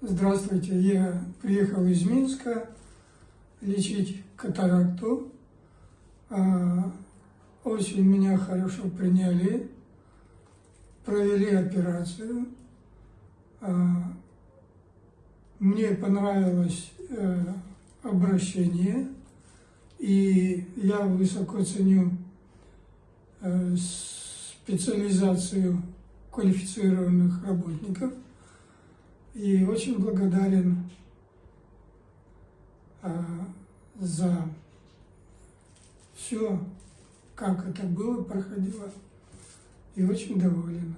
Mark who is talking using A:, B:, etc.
A: Здравствуйте, я приехал из Минска лечить катаракту. А, очень меня хорошо приняли, провели операцию. А, мне понравилось э, обращение, и я высоко ценю э, специализацию квалифицированных работников – и очень благодарен а, за все, как это было, проходило, и очень доволен.